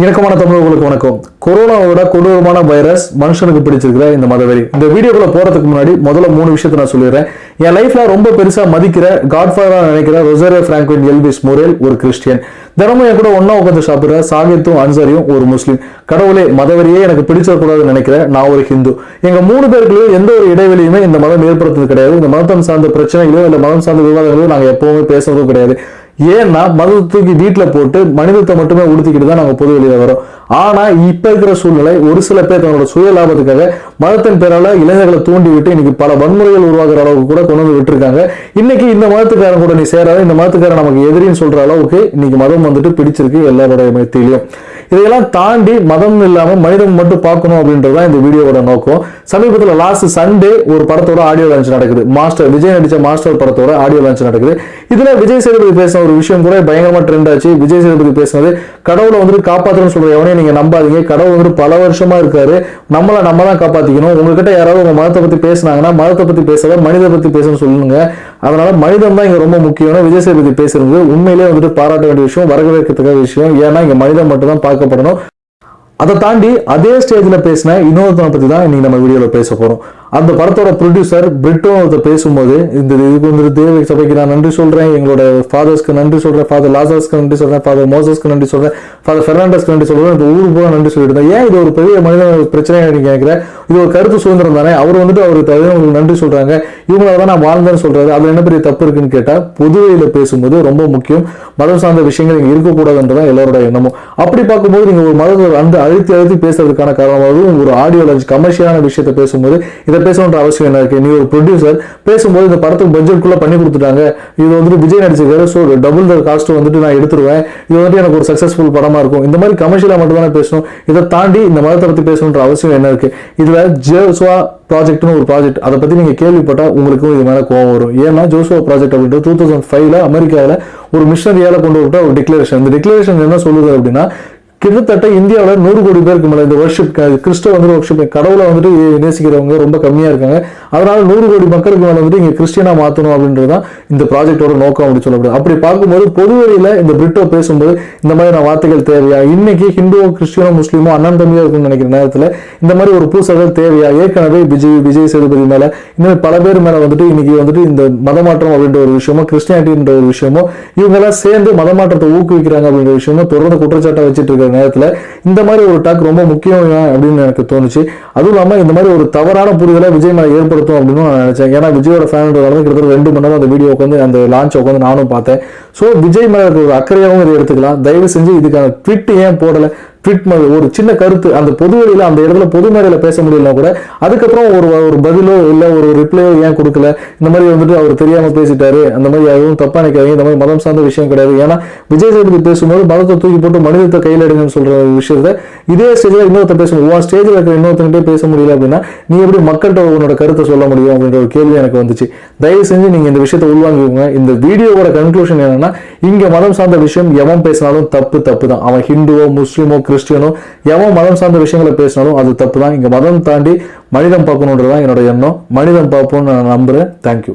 இணக்கமான தமிழர்களுக்கு வணக்கம். கொரோனாவோட கொடூரமான வைரஸ் மனுஷனுக்கு பிடிச்சிருக்கிற இந்த மதவெறி. இந்த வீடியோக்குள்ள போறதுக்கு முன்னாடி முதல்ல மூணு விஷயத்த நான் சொல்லிடுறேன். என் லைஃப்ல ரொம்ப பெருசா மதிக்கிற காட்ஃபாதரா நினைக்கிற ரொசரே பிராங்க்வின் எல்விஸ் மொரேல் ஒரு கிறிஸ்டியன். தினமும் என் கூட ஒன்னா உட்காந்து சாப்பிடுற சாகித்தும் அன்சாரியும் ஒரு முஸ்லீம். கடவுளே மதவெறியே எனக்கு பிடிச்சிடக்கூடாதுன்னு நினைக்கிறேன் நான் ஒரு ஹிந்து. எங்க மூணு பேருக்குள்ளேயும் எந்த ஒரு இடைவெளியுமே இந்த மதம் ஏற்படுத்துறது கிடையாது. இந்த மதம் சார்ந்த பிரச்சனைகளோ இல்ல மதம் சார்ந்த விவாதங்களோ நாங்க எப்பவுமே பேசுறதும் கிடையாது. ஏன்னா மதத்தை தூக்கி வீட்டுல போட்டு மனிதத்தை மட்டுமே உடுத்திக்கிட்டு தான் நாங்கள் பொது வெளியில் வரோம். ஆனா இப்ப இருக்கிற சூழ்நிலை ஒரு சில பேர் தங்களோட சுய லாபத்துக்காக மதத்தின் பேரால இளைஞர்களை தூண்டி விட்டு இன்னைக்கு பல வன்முறைகள் உருவாக்குற அளவுக்கு கூட கொண்டு வந்து விட்டுருக்காங்க. இன்னைக்கு இந்த மதத்துக்காரன் கூட நீ சேராத இந்த மதத்துக்காரன் நமக்கு எதிரின்னு சொல்ற அளவுக்கு இன்னைக்கு மதம் வந்துட்டு பிடிச்சிருக்கு எல்லாரோட மத்தியிலையும். இதையெல்லாம் தாண்டி மதம் இல்லாம மனிதன் மட்டும் பார்க்கணும் அப்படின்றது தான் இந்த வீடியோவோட நோக்கம். சமீபத்தில் லாஸ்ட் சண்டே ஒரு படத்தோட ஆடியோ லான்ச் நடக்குது. மாஸ்டர் விஜய் நடிச்ச மாஸ்டர் படத்தோட ஆடியோ லான்ச் நடக்குது. இதுல விஜய் சேதுபதி பேசின ஒரு விஷயம் கூட பயங்கரமா ட்ரெண்ட் ஆச்சு. விஜய் சேதுபதி பேசினது கடவுளை வந்துட்டு காப்பாற்றணும்னு சொல்ற எவனையும் நீங்க நம்பாதீங்க. கடவுள் வந்து பல வருஷமா இருக்காரு. நம்மளை நம்ம தான் காப்பாத்திக்கணும். உங்ககிட்ட யாராவது உங்க மதத்தை பத்தி பேசினாங்கன்னா மதத்தை பத்தி பேசாத மனித பத்தி பேசணும்னு சொல்லுங்க. அதனால மனிதம் தான் இங்க ரொம்ப முக்கியம் விஜய் சேதுபதி பேசுறது உண்மையிலே வந்துட்டு பாராட்ட வேண்டிய விஷயம் வரவேற்கத்தக்க விஷயம். ஏன்னா இங்க மனிதம் மட்டும் தான் பார்க்கப்படணும். அதை தாண்டி அதே ஸ்டேஜ்ல பேசின இன்னொருத்தனை பத்தி தான் இன்னைக்கு நம்ம வீடியோவில் பேச போறோம். அந்த படத்தோட ப்ரொடியூசர் பிரிட்டோ ஒருத்தர் பேசும்போது இந்த இதுக்கு வந்து தேவை சபைக்கு நான் நன்றி சொல்கிறேன் எங்களோட ஃபாதர்ஸ்க்கு நன்றி சொல்கிறேன் ஃபாதர் லாசர்ஸ்க்கு நன்றி சொல்கிறேன் ஃபாதர் மோசஸ்க்கு நன்றி சொல்கிறேன் ஃபாதர் ஃபெர்னாண்டஸ்க்கு நன்றி சொல்கிறேன் இந்த ஊர் போக நன்றி சொல்லிட்டு ஏன் இது ஒரு பெரிய மனித பிரச்சனையாக நீங்க கேட்குறேன் இது ஒரு கருத்து சுதந்திரம் தானே? அவர் வந்துட்டு அவருக்கு உங்களுக்கு நன்றி சொல்கிறாங்க இவங்களால தான் நான் வாழ்ந்தேன்னு சொல்கிறாரு அதில் என்ன பெரிய தப்பு இருக்குன்னு கேட்டால் பொதுவையில் பேசும்போது ரொம்ப முக்கியம். மதம் சார்ந்த விஷயங்கள் இங்க இருக்கக்கூடாதுன்றதான் எல்லாரோட எண்ணமும். அப்படி பார்க்கும்போது நீங்கள் ஒரு மதத்தை அந்த அழுத்தி அழுத்தி பேசுறதுக்கான காரணமாகவும் ஒரு ஆடியோ லான்ச் கமர்ஷியலான விஷயத்தை பேசும்போது இதை பேசணுன்ற அவசியம் என்ன இருக்கு நீ ஒரு ப்ரொடியூசர் பேசும்போது இந்த படத்துக்கு பட்ஜெட்குள்ள பண்ணி கொடுத்துட்டாங்க. இது வந்துட்டு விஜய் நடிச்சிருக்காரு ஸோ டபுள் த காஸ்ட் வந்துட்டு நான் எடுத்துருவேன். இது வந்துட்டு எனக்கு ஒரு சக்சஸ்ஃபுல் படமா இருக்கும். இந்த மாதிரி கமர்ஷியலா மட்டும் தானே பேசணும். இதை தாண்டி இந்த மதத்தை பத்தி பேசணுன்ற அவசியம் என்ன இருக்கு? இதுல ஜேசுவா ப்ராஜெக்ட்னு ஒரு ப்ராஜெக்ட் அதை பத்தி நீங்க கேள்விப்பட்டா உங்களுக்கும் இது மேல கோவம் வரும். ஏன்னா ஜோசுவா ப்ராஜெக்ட் அப்படின்றது டூ தௌசண்ட் ஃபைவ்ல அமெரிக்காவில் ஒரு மிஷனரியால கொண்டு விட்ட ஒரு டிக்ளரேஷன் இந்த டிக்ளரேஷன் என்ன சொல்லுது அப்படின்னா கிட்டத்தட்ட இந்தியாவில் நூறு கோடி பேருக்கு மேலே இந்த வர்ஷிப் கிறிஸ்டவ வந்து வர்ஷிப் கடவுளை வந்துட்டு நேசிக்கிறவங்க ரொம்ப கம்மியாக இருக்காங்க. அதனால நூறு கோடி மக்களுக்கு மேலே வந்துட்டு இங்கே கிறிஸ்டியனாக மாற்றணும் அப்படின்றது தான் இந்த ப்ராஜெக்டோட நோக்கம் அப்படின்னு சொல்லப்படுது. அப்படி பார்க்கும்போது பொதுவெளியில் இந்த பிரிட்டோ பேசும்போது இந்த மாதிரியான வார்த்தைகள் தேவையா? இன்னைக்கு ஹிந்துவோ கிறிஸ்டியனோ முஸ்லீமோ அண்ணன் தம்பியாக இருக்குன்னு நினைக்கிற நேரத்தில் இந்த மாதிரி ஒரு பூசல்கள் தேவையா? ஏற்கனவே விஜய் விஜய் சேதுபதி மேலே இந்த மாதிரி பல பேர் மேலே வந்துட்டு இன்னைக்கு வந்துட்டு இந்த மதமாற்றம் அப்படின்ற ஒரு விஷயமோ கிறிஸ்டியானிட்டின்ற ஒரு விஷயமோ இவங்கெல்லாம் சேர்ந்து மதமாற்றத்தை ஊக்குவிக்கிறாங்க அப்படின்ற விஷயமோ தொடர்ந்து குற்றச்சாட்டை வச்சுட்டு இருக்கிற நேரத்தில் இந்த மாதிரி ஒரு டாக் ரொம்ப முக்கியம் அப்படின்னு எனக்கு தோணுச்சு. அதுவும் இல்லாமல் இந்த மாதிரி ஒரு தவறான புரிதலை விஜய் மேலே ஏற்படுத்தும் அப்படின்னு நான் நினச்சேன். ஏன்னா விஜயோட ஃபேன்ன்றதால கிட்டத்தட்ட ரெண்டு மணி நேரம் அந்த வீடியோ உட்காந்து அந்த லான்ச் உட்காந்து நானும் பார்த்தேன். ஸோ விஜய் மேலே இருக்கிற ஒரு அக்கறையாகவும் இதை எடுத்துக்கலாம். தயவு செஞ்சு இதுக்கான ட்விட் ஏன் போடலை? ட்விட் ஒரு சின்ன கருத்து அந்த பொது அந்த இடத்துல பொது மேடையில் பேச முடியலனா கூட அதுக்கப்புறம் ஒரு ஒரு பதிலோ இல்லை ஒரு ரிப்ளையோ ஏன் கொடுக்கல? இந்த மாதிரி வந்துட்டு அவர் தெரியாமல் பேசிட்டாரு. அந்த மாதிரி எதுவும் தப்பாக நினைக்காதீங்க. இந்த மாதிரி மதம் சார்ந்த விஷயம் கிடையாது. ஏன்னா விஜய் சேதுபதி பேசும்போது மதத்தை தூக்கி போட்டு மனிதத்தை கையில் எடுங்கன்னு சொல்கிற விஷயத்த இதே ஸ்டேஜில் இன்னொருத்த பேசணும். உன் ஸ்டேஜில் இருக்கிற இன்னொருத்தங்கிட்டே பேச முடியல அப்படின்னா நீ எப்படி மக்கள்கிட்ட உன்னோட கருத்தை சொல்ல முடியும் அப்படின்ற ஒரு கேள்வி எனக்கு வந்துச்சு. தயவு செஞ்சு நீங்கள் இந்த விஷயத்தை உள்வாங்கிக்கோங்க. இந்த வீடியோவோட கன்க்ளூஷன் என்னன்னா இங்கே மதம் சார்ந்த விஷயம் எவன் பேசினாலும் தப்பு தப்பு தான். அவன் ஹிந்துவோ முஸ்லீமோ கிறிஸ்டியனோ எவன் மதம் சார்ந்த விஷயங்களை பேசினாலும் அது தப்பு தான் இங்கே மதம் தாண்டி மனிதம் பார்க்கணுன்றதான் என்னோட எண்ணம். மனிதம் பார்ப்போம்னு நான் நம்புறேன். தேங்க்யூ